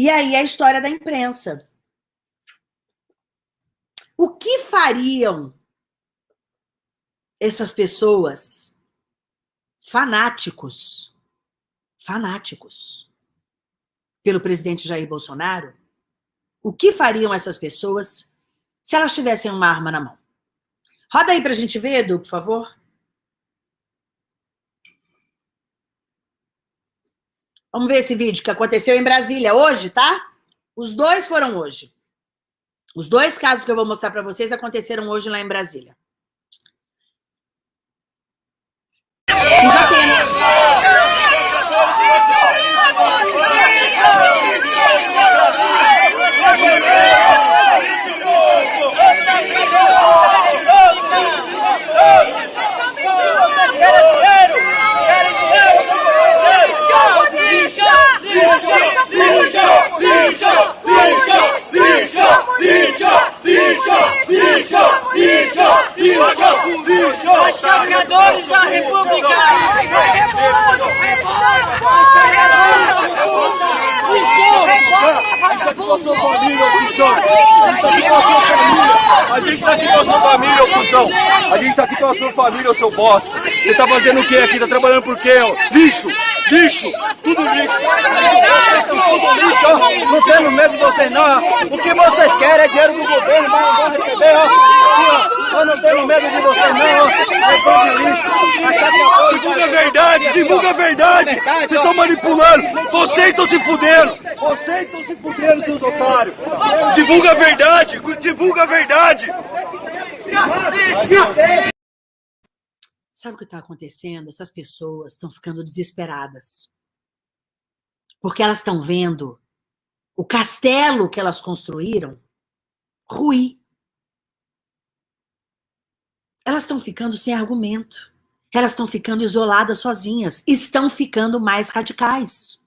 E aí a história da imprensa. O que fariam essas pessoas fanáticos, fanáticos, pelo presidente Jair Bolsonaro? O que fariam essas pessoas se elas tivessem uma arma na mão? Roda aí para a gente ver, Edu, por favor. Vamos ver esse vídeo que aconteceu em Brasília hoje, tá? Os dois foram hoje. Os dois casos que eu vou mostrar para vocês aconteceram hoje lá em Brasília. E já tem... Chapeadores da República! A gente tá aqui com a sua família, ô cuzão. A gente tá aqui com a sua família, seu bosta. Você tá fazendo o quê aqui? Tá trabalhando por quê, ó? Lixo! Lixo! Tudo lixo! Vocês são tudo lixo, ó. Não temos medo de vocês, não. O que vocês querem é dinheiro do governo, mas não vão receber, ó. Nós não temos medo de vocês, não. É Divulga a verdade, divulga a verdade. Vocês estão manipulando. Vocês estão se fudendo. Vocês estão se fudendo, seus otários. Divulga a verdade, divulga a verdade. Sabe o que está acontecendo? Essas pessoas estão ficando desesperadas. Porque elas estão vendo o castelo que elas construíram ruir. Elas estão ficando sem argumento. Elas estão ficando isoladas sozinhas. Estão ficando mais radicais.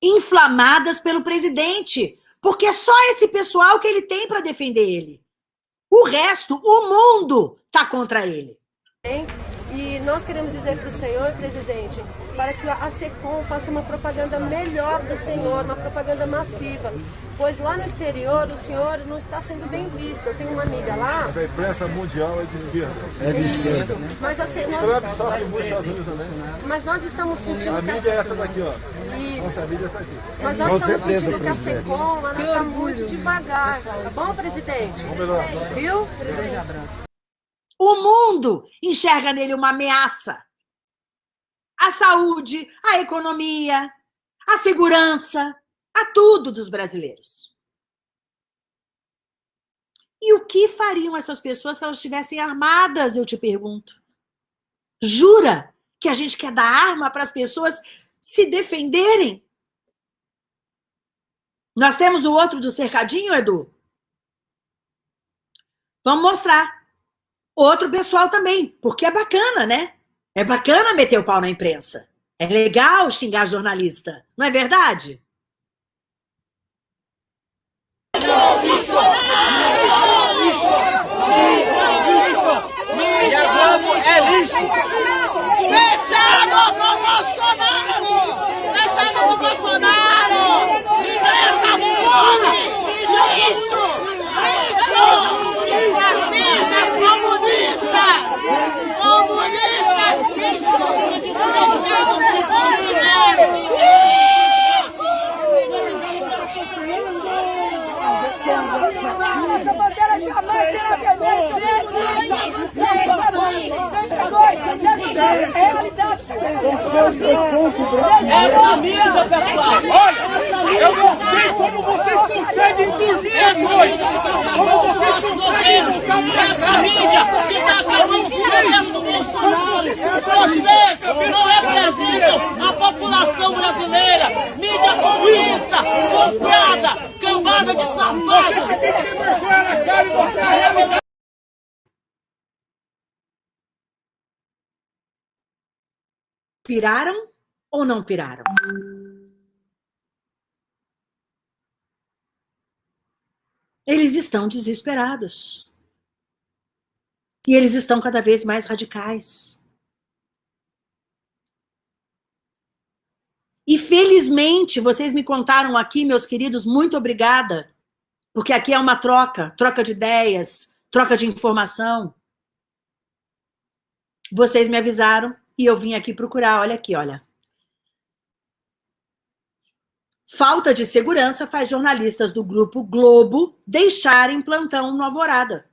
Inflamadas pelo presidente. Porque é só esse pessoal que ele tem para defender ele. O resto, o mundo, está contra ele. E nós queremos dizer para o senhor, presidente, para que a SECOM faça uma propaganda melhor do senhor, uma propaganda massiva. Pois lá no exterior o senhor não está sendo bem visto. Eu tenho uma amiga lá, A imprensa mundial é de esquerda. É de esquerda. mas, a Se- Trump nós, sofre muito nos Estados Unidos também. mas nós estamos sentindo A que mídia é a, essa daqui, ó. Isso. Nossa mídia é essa aqui. mas nós Com estamos certeza, sentindo que a. SECOM ela está muito devagar. Tá bom, presidente? Vamos melhorar. Viu? O mundo enxerga nele uma ameaça. A saúde, a economia, a segurança, a tudo dos brasileiros. E o que fariam essas pessoas se elas estivessem armadas, eu te pergunto? Jura que a gente quer dar arma para as pessoas se defenderem? Nós temos o outro do cercadinho, Edu? Vamos mostrar outro pessoal também, porque é bacana, né? É bacana meter o pau na imprensa. É legal xingar jornalista, não é verdade? E a Globo é lixo! Fechado com Bolsonaro! Fechado com Bolsonaro! Essa fome! Lixo! Lixo! Fascistas comunistas! Comunistas lixo! Fechado com Bolsonaro! Essa bandeira jamais será vermelha, É realidade. Essa mídia, pessoal! Olha, eu não sei como vocês conseguem dormir à noite! Como vocês conseguem essa mídia que está acabando com o governo do Bolsonaro! Vocês não representam a população brasileira! Mídia comunista, comprada, cambada de safados! Piraram ou não piraram? Eles estão desesperados. E eles estão cada vez mais radicais. E felizmente, vocês me contaram aqui, meus queridos, muito obrigada, porque aqui é uma troca, troca de ideias, troca de informação. Vocês me avisaram e eu vim aqui procurar, olha aqui, olha. Falta de segurança faz jornalistas do Grupo Globo deixarem plantão no Alvorada.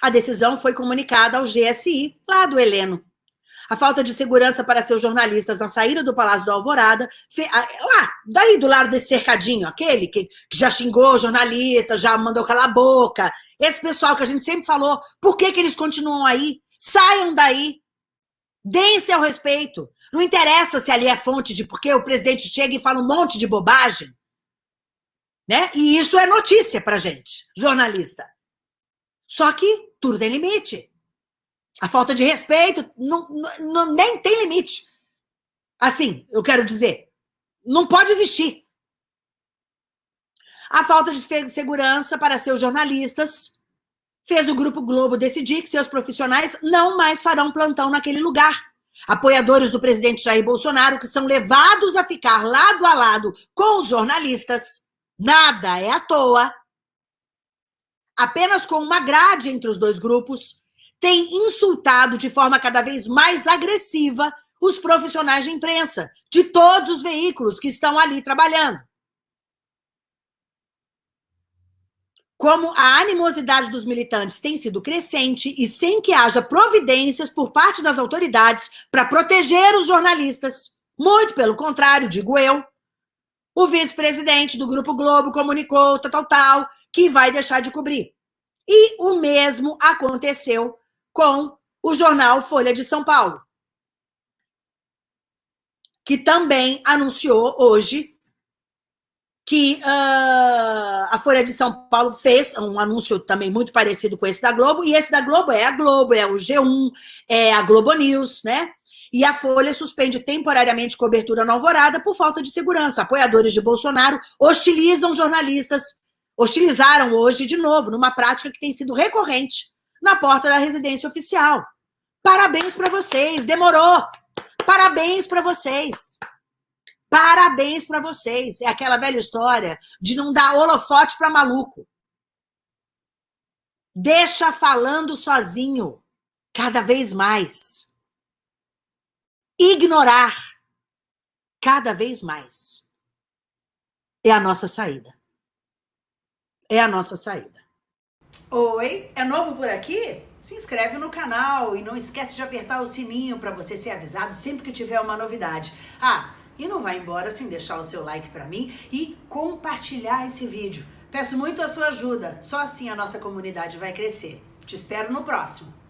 A decisão foi comunicada ao GSI, lá do Heleno. A falta de segurança para seus jornalistas na saída do Palácio do Alvorada, lá, daí do lado desse cercadinho, aquele que, já xingou jornalista, já mandou calar a boca, esse pessoal que a gente sempre falou, por que, que eles continuam aí? Saiam daí, deem-se ao respeito. Não interessa se ali é fonte de porque o presidente chega e fala um monte de bobagem. Né? E isso é notícia pra gente, jornalista. Só que tudo tem limite. A falta de respeito não, não, nem tem limite. Assim, eu quero dizer, não pode existir. A falta de segurança para seus jornalistas fez o Grupo Globo decidir que seus profissionais não mais farão plantão naquele lugar. Apoiadores do presidente Jair Bolsonaro, que são levados a ficar lado a lado com os jornalistas, nada é à toa, apenas com uma grade entre os dois grupos, tem insultado de forma cada vez mais agressiva os profissionais de imprensa, de todos os veículos que estão ali trabalhando. Como a animosidade dos militantes tem sido crescente e sem que haja providências por parte das autoridades para proteger os jornalistas, muito pelo contrário, digo eu, o vice-presidente do Grupo Globo comunicou, tal, tal, tal, que vai deixar de cobrir. E o mesmo aconteceu com o jornal Folha de São Paulo, que também anunciou hoje que uh, a Folha de São Paulo fez um anúncio também muito parecido com esse da Globo, e esse da Globo é a Globo, é o G1, é a Globo News, né? E a Folha suspende temporariamente cobertura na Alvorada por falta de segurança. Apoiadores de Bolsonaro hostilizam jornalistas hostilizaram hoje de novo, numa prática que tem sido recorrente na porta da residência oficial. Parabéns para vocês, demorou. Parabéns para vocês. Parabéns para vocês. É aquela velha história de não dar holofote para maluco. Deixa falando sozinho, cada vez mais. Ignorar, cada vez mais. É a nossa saída é a nossa saída. Oi, é novo por aqui? Se inscreve no canal e não esquece de apertar o sininho para você ser avisado sempre que tiver uma novidade. Ah, e não vai embora sem deixar o seu like para mim e compartilhar esse vídeo. Peço muito a sua ajuda, só assim a nossa comunidade vai crescer. Te espero no próximo.